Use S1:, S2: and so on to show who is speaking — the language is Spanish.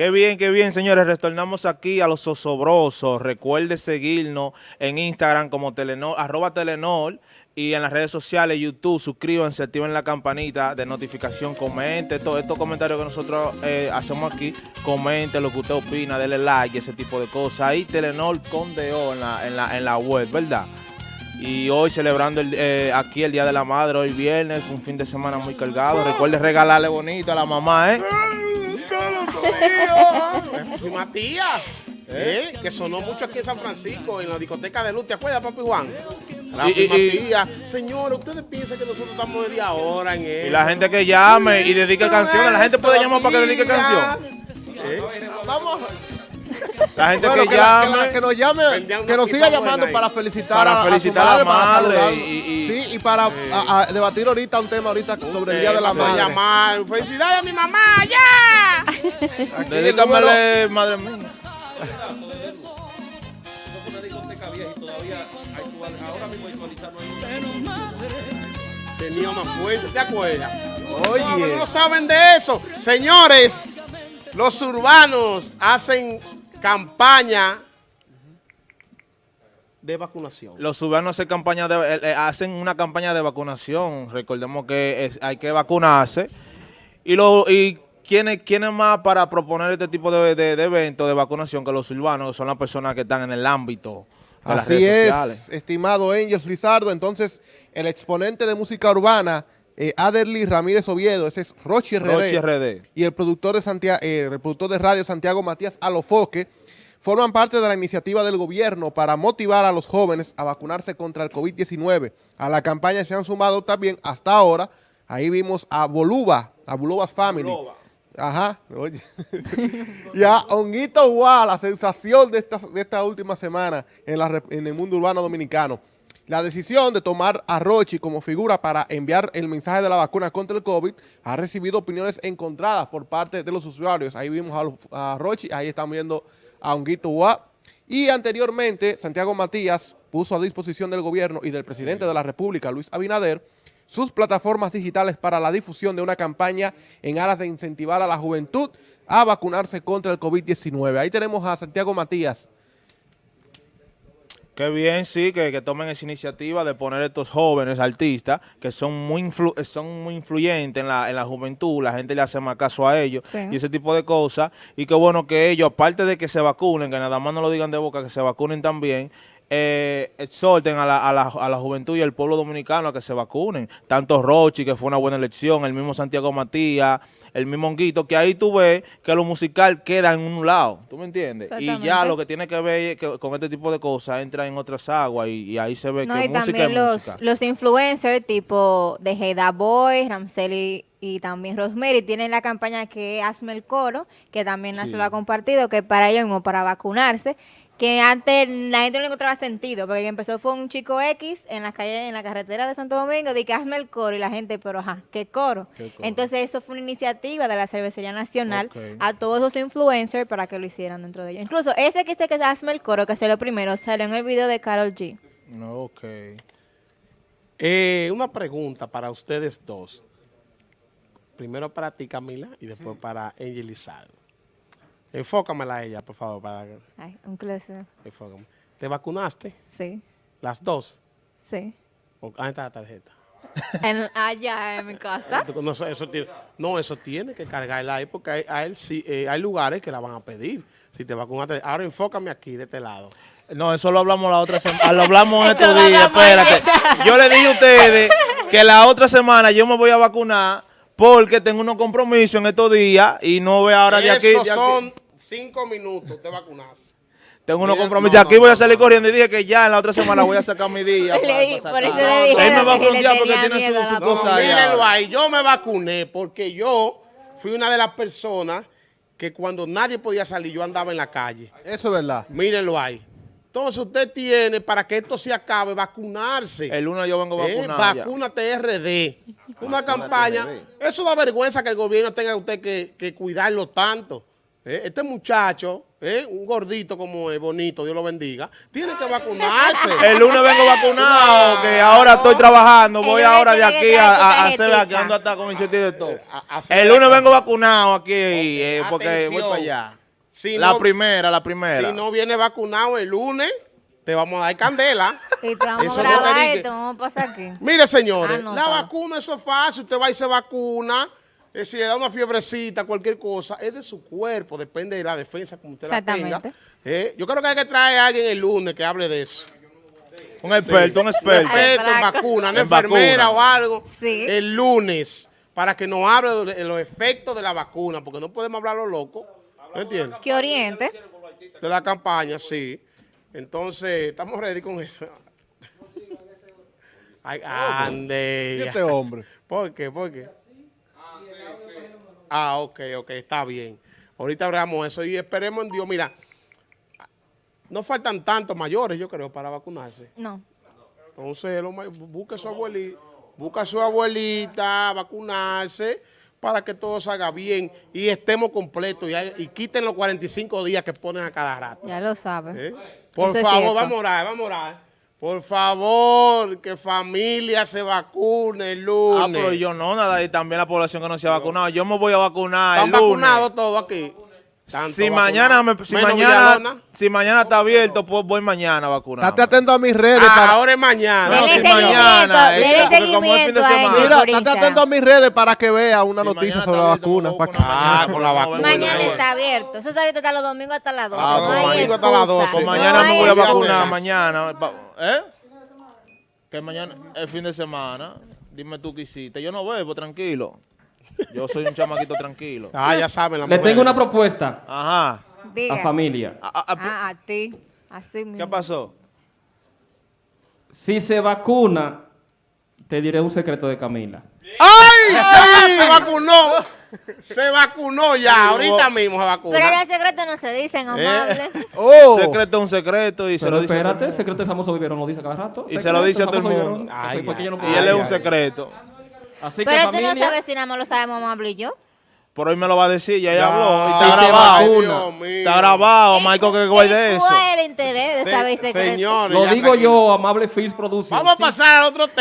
S1: Qué bien, qué bien, señores. Retornamos aquí a los osobrosos. Recuerde seguirnos en Instagram como Telenor, arroba Telenor y en las redes sociales, YouTube, suscríbanse, activen la campanita de notificación, comente todos estos comentarios que nosotros eh, hacemos aquí, comente lo que usted opina, denle like, ese tipo de cosas. Ahí Telenor con DO en la, en la, en la web, ¿verdad? Y hoy celebrando eh, aquí el Día de la Madre, hoy viernes, un fin de semana muy cargado. Recuerde regalarle bonito a la mamá, ¿eh?
S2: Fui Matías. ¿Eh? Que sonó mucho aquí en San Francisco, en la discoteca de luz. ¿Te acuerdas, papi Juan? Rafi Matías. Señores, ustedes piensan que nosotros estamos de ahora en él.
S1: Y la gente que llame y dedique canciones. La gente puede llamar para que dedique canción.
S2: ¿Eh? Vamos.
S1: La gente
S3: Bueno,
S1: que,
S3: que,
S1: llame.
S3: que la- que nos llame, que nos siga llamando para felicitar
S1: Para
S3: a, a su
S1: felicitar a la madre y- y-
S3: sí, y para a- a debatir ahorita un tema ahorita sobre el Día de la
S2: a
S3: Madre.
S2: llamar. ¡Felicidades a mi mamá! ¡Ya!
S1: Dedícamele, madre mía.
S2: Tenía una fuente, ¿te acuerdas?
S3: Oye.
S2: No, no saben de eso. Señores, los urbanos hacen campaña de vacunación.
S1: Los cubanos hacen, campaña de, eh, eh, hacen una campaña de vacunación. Recordemos que es- hay que vacunarse. Y, lo, y ¿quiénes, quiénes más para proponer este tipo de, de, de eventos de vacunación que los urbanos, que son las personas que están en el ámbito de las
S3: Así
S1: redes
S3: es,
S1: sociales?
S3: estimado Angels Lizardo. Entonces, el exponente de música urbana, eh, Aderly Ramírez Oviedo, ese es Rochi RD.
S1: Rochi RD.
S3: y el productor de Santiago, el productor de radio Santiago Matías Alofoque forman parte de la iniciativa del gobierno para motivar a los jóvenes a vacunarse contra el COVID-19. A la campaña se han sumado también hasta ahora, ahí vimos a Boluba, a Boluba's Family. Ajá, oye. y a Honguito Guá, la sensación de esta, de esta última semana en, la rep- en el mundo urbano dominicano. La decisión de tomar a Rochi como figura para enviar el mensaje de la vacuna contra el COVID ha recibido opiniones encontradas por parte de los usuarios. Ahí vimos a, los- a Rochi, ahí están viendo a Honguito Guá. Y anteriormente, Santiago Matías puso a disposición del gobierno y del presidente de la República, Luis Abinader, sus plataformas digitales para la difusión de una campaña en aras de incentivar a la juventud a vacunarse contra el COVID-19. Ahí tenemos a Santiago Matías.
S1: Qué bien, sí, que, que tomen esa iniciativa de poner estos jóvenes artistas que son muy influ- son muy influyentes en la, en la juventud, la gente le hace más caso a ellos
S4: Sí.
S1: y ese tipo de cosas. Y qué bueno que ellos, aparte de que se vacunen, que nada más no lo digan de boca, que se vacunen también, eh, exhorten a la, a, la, a la juventud y al pueblo dominicano a que se vacunen. Tanto Rochi, que fue una buena elección, el mismo Santiago Matías, el mismo Honguito, que ahí tú ves que lo musical queda en un lado, ¿tú me entiendes? Y ya lo que tiene que ver que- con este tipo de cosas entra en otras aguas y, y ahí se ve
S4: No,
S1: que
S4: y
S1: música
S4: también
S1: es
S4: los,
S1: música.
S4: los influencers tipo de Heida Boy, Ramseli y también Rosemary tienen la campaña que Hazme el Coro, que también
S1: Sí.
S4: se lo ha compartido, que para ellos mismo, para vacunarse, que antes la gente no le encontraba sentido, porque empezó fue un chico X en la calle, en la carretera de Santo Domingo, de que hazme el coro, y la gente, pero ajá, ¿qué coro?
S1: ¿Qué coro?
S4: Entonces eso fue una iniciativa de la Cervecería Nacional a todos esos influencers para que lo hicieran dentro de ellos. Incluso ese que dice que es hazme el coro, que lo primero, salió en el video de Carol G.
S1: No, ok.
S2: Eh, una pregunta para ustedes dos. Primero para ti, Camila, y después para Angel Lizardo. Enfócamela a ella, por favor. Para, que-
S4: Ay, un closet.
S2: enfócame. ¿Te vacunaste?
S4: Sí,
S2: ¿Las dos?
S4: sí.
S2: ¿O, ah, está la tarjeta.
S4: En, allá en mi casa.
S2: No, eso, eso tiene, no, eso tiene que cargarla ahí porque hay, hay, sí, eh, hay lugares que la van a pedir. Si te vacunaste. Ahora enfócame aquí, de este lado.
S1: No, eso lo hablamos la otra semana. Lo hablamos en estos días, espérate. Yo le dije a ustedes que la otra semana yo me voy a vacunar porque tengo unos compromisos en estos días y no voy ahora de aquí.
S2: Esos
S1: de aquí.
S2: son cinco minutos, te vacunas.
S1: Tengo unos compromisos.
S2: no,
S1: de aquí voy a salir corriendo y dije que ya en la otra semana voy a sacar mi día.
S4: Le
S1: para- para
S4: por eso le dije
S1: Él me va a frontear porque tiene su, su cosa
S2: mírenlo ahí. Yo me vacuné porque yo fui una de las personas que cuando nadie podía salir, yo andaba en la calle.
S3: Eso es verdad.
S2: Mírenlo ahí. Entonces usted tiene, para que esto se acabe, vacunarse.
S1: El lunes yo vengo
S2: Eh,
S1: vacunado. ya.
S2: Vacúnate RD. Una campaña.
S1: RD.
S2: Eso da vergüenza que el gobierno tenga usted que, que cuidarlo tanto. Eh, Este muchacho ¿eh? un gordito como es, bonito, Dios lo bendiga, tiene que vacunarse.
S1: El lunes vengo vacunado, que ahora estoy trabajando. Voy ahora de aquí a, a, a hacer
S4: tarjetita.
S1: aquí ando hasta con iniciativa de todo. El lunes vengo vacunado aquí, eh, porque voy para allá.
S2: Si
S1: la
S2: no-
S1: primera, la primera.
S2: Si no viene vacunado el lunes, te vamos a dar candela.
S4: Y te vamos
S2: Eso
S4: a
S2: no
S4: grabar
S2: te dice.
S4: esto, vamos a pasar aquí.
S2: Mire, señores,
S4: Ah, no,
S2: la
S4: está.
S2: vacuna, eso es fácil. Usted va y se vacuna. Eh, si le da una fiebrecita, cualquier cosa, es de su cuerpo, depende de la defensa como usted la tenga.
S4: Exactamente.
S2: Eh, yo creo que hay que traer a alguien el lunes que hable de eso.
S1: Un experto, un
S2: Un
S1: experto.
S2: experto en vacuna, una
S1: En
S2: enfermera
S1: vacuna.
S2: o algo.
S4: Sí.
S2: El lunes, para que nos hable de los efectos de la vacuna, porque no podemos hablar lo loco. ¿No entiendes?
S4: Que oriente.
S2: De la campaña, sí. Entonces, estamos ready con eso. Ay, ande.
S3: ¿Y este hombre?
S2: ¿Por qué? ¿Por qué? Ah, ok, ok, está bien. Ahorita hablamos eso y esperemos en Dios. Mira, no faltan tantos mayores, yo creo, para vacunarse.
S4: No.
S2: Entonces, busque a su abuelita, busca a su abuelita vacunarse para que todo salga bien y estemos completos y, hay- y quiten los 45 días que ponen a cada rato.
S4: Ya lo sabes.
S2: ¿eh? Por
S4: Eso
S2: favor, vamos a orar, vamos a orar. Por favor, que familia se vacune el lunes.
S1: Ah, pero yo no, nada, y también la población que no se ha vacunado. Yo me voy a vacunar el
S2: Están
S1: lunes.
S2: vacunados todos aquí. Tanto
S1: Si mañana, me- si,
S2: Menos
S1: mañana,
S2: Villalona.
S1: si mañana está abierto, pues voy mañana a vacunar.
S3: Estate atento a mis redes
S2: Ah,
S3: para...
S2: ahora es mañana.
S1: No, si mañana, es
S4: dele
S1: que- porque como es fin de semana.
S3: Mira, estate atento a mis redes para que vea una
S1: Si
S3: noticia sobre
S1: está
S3: la
S1: abierto,
S3: vacuna.
S1: me voy a
S3: pa' que-
S1: vacunar
S2: Ah,
S1: mañana,
S2: con la vacuna.
S4: Mañana está abierto. Eso está abierto hasta los domingos hasta las 12.
S1: Ah,
S4: no
S1: pues
S4: hay
S1: mañana
S2: hasta las 12.
S4: excusa.
S1: Pues mañana me voy a vacunar, mañana. ¿Eh? Que mañana, el fin de semana. Dime tú qué hiciste. Yo no bebo, tranquilo. Yo soy un chamaquito tranquilo.
S2: Ah, ya saben. la
S5: Le
S2: mujer.
S5: tengo una propuesta
S1: Ajá.
S4: Diga.
S5: a familia.
S1: A- a- a-
S4: Ah, a ti. Así mismo.
S1: ¿Qué pasó?
S5: Si se vacuna, te diré un secreto de Camila.
S2: ¡Ay! ¡Ah, se vacunó! Se vacunó ya. Ahorita mismo se vacuna.
S4: Pero los secretos no se dicen, amable.
S3: Oh,
S1: Secreto es un secreto y se
S5: Pero
S1: lo dice. el
S5: espérate,
S1: mundo.
S5: secreto del famoso Viverón lo dice cada rato.
S1: Y se lo dice a todo el mundo.
S2: Ay,
S5: ¿Por qué yo no
S2: ay,
S5: puedo
S1: Y él es un secreto.
S5: Así que
S4: Pero tú no sabes si nada más lo sabemos amable y yo.
S1: Por hoy me lo va a decir, ya ella
S2: Ya.
S1: habló. Y está grabado. Está grabado, Michael, que guay de eso.
S4: ¿Cuál es el interés de saber?
S2: Señores,
S5: Lo digo
S2: tranquilo.
S5: yo, amable Fils Production.
S2: Vamos a pasar a otro tema.